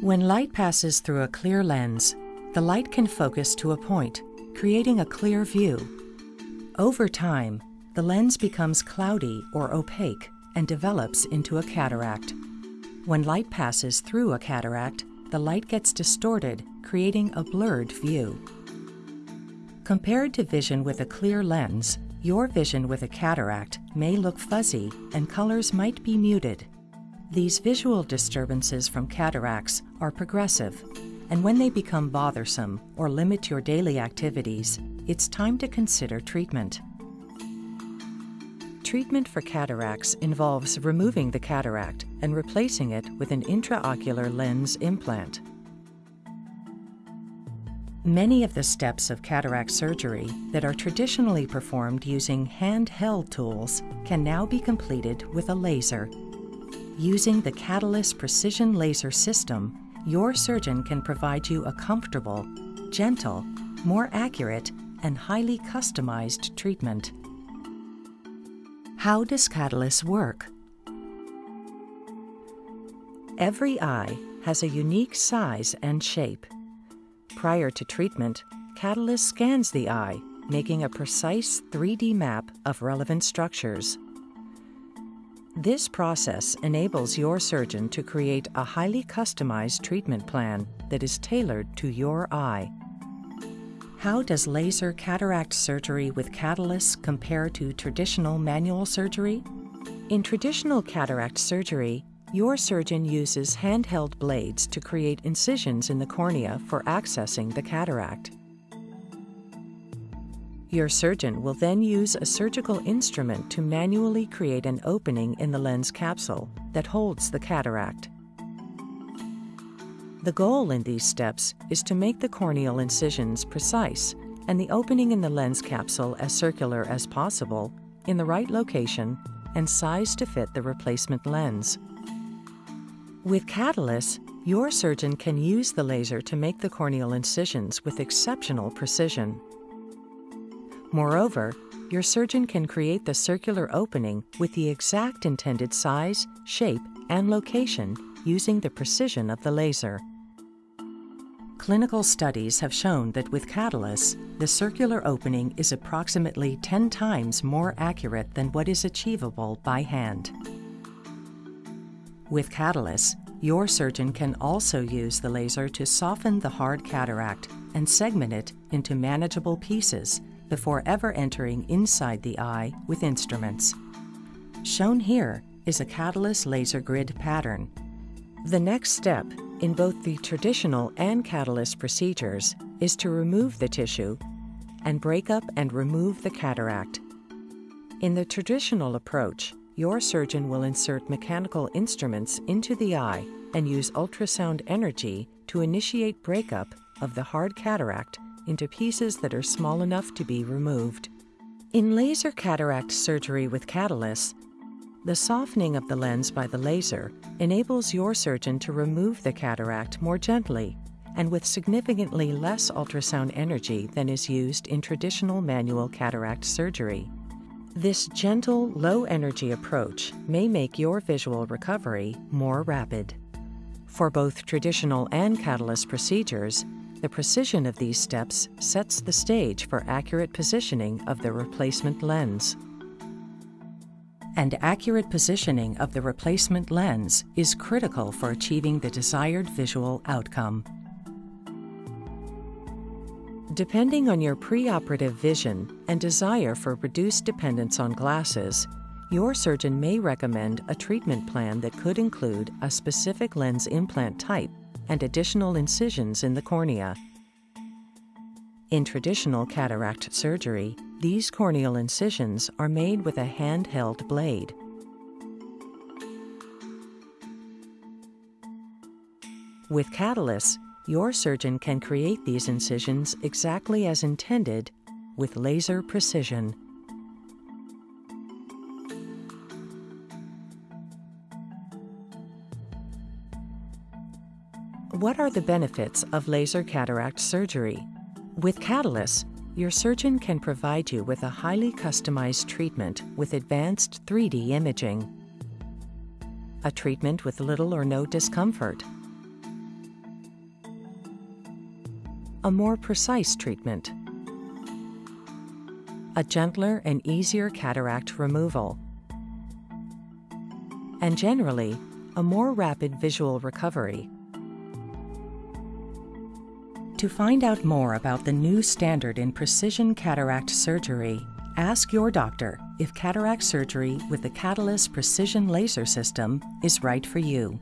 When light passes through a clear lens, the light can focus to a point, creating a clear view. Over time, the lens becomes cloudy or opaque and develops into a cataract. When light passes through a cataract, the light gets distorted, creating a blurred view. Compared to vision with a clear lens, your vision with a cataract may look fuzzy and colors might be muted. These visual disturbances from cataracts are progressive, and when they become bothersome or limit your daily activities, it's time to consider treatment. Treatment for cataracts involves removing the cataract and replacing it with an intraocular lens implant. Many of the steps of cataract surgery that are traditionally performed using handheld tools can now be completed with a laser Using the Catalyst Precision Laser System, your surgeon can provide you a comfortable, gentle, more accurate, and highly customized treatment. How does Catalyst work? Every eye has a unique size and shape. Prior to treatment, Catalyst scans the eye, making a precise 3D map of relevant structures. This process enables your surgeon to create a highly customized treatment plan that is tailored to your eye. How does laser cataract surgery with Catalyst compare to traditional manual surgery? In traditional cataract surgery, your surgeon uses handheld blades to create incisions in the cornea for accessing the cataract. Your surgeon will then use a surgical instrument to manually create an opening in the lens capsule that holds the cataract. The goal in these steps is to make the corneal incisions precise and the opening in the lens capsule as circular as possible in the right location and size to fit the replacement lens. With Catalyst, your surgeon can use the laser to make the corneal incisions with exceptional precision. Moreover, your surgeon can create the circular opening with the exact intended size, shape, and location using the precision of the laser. Clinical studies have shown that with Catalyst, the circular opening is approximately 10 times more accurate than what is achievable by hand. With Catalyst, your surgeon can also use the laser to soften the hard cataract and segment it into manageable pieces before ever entering inside the eye with instruments. Shown here is a Catalyst laser grid pattern. The next step in both the traditional and Catalyst procedures is to remove the tissue and break up and remove the cataract. In the traditional approach, your surgeon will insert mechanical instruments into the eye and use ultrasound energy to initiate breakup of the hard cataract into pieces that are small enough to be removed. In laser cataract surgery with Catalyst, the softening of the lens by the laser enables your surgeon to remove the cataract more gently and with significantly less ultrasound energy than is used in traditional manual cataract surgery. This gentle, low energy approach may make your visual recovery more rapid. For both traditional and Catalyst procedures, the precision of these steps sets the stage for accurate positioning of the replacement lens. And accurate positioning of the replacement lens is critical for achieving the desired visual outcome. Depending on your preoperative vision and desire for reduced dependence on glasses, your surgeon may recommend a treatment plan that could include a specific lens implant type and additional incisions in the cornea. In traditional cataract surgery, these corneal incisions are made with a handheld blade. With Catalyst, your surgeon can create these incisions exactly as intended with laser precision. What are the benefits of laser cataract surgery? With Catalyst, your surgeon can provide you with a highly customized treatment with advanced 3D imaging. A treatment with little or no discomfort. a more precise treatment, a gentler and easier cataract removal, and generally, a more rapid visual recovery. To find out more about the new standard in precision cataract surgery, ask your doctor if cataract surgery with the Catalyst Precision Laser System is right for you.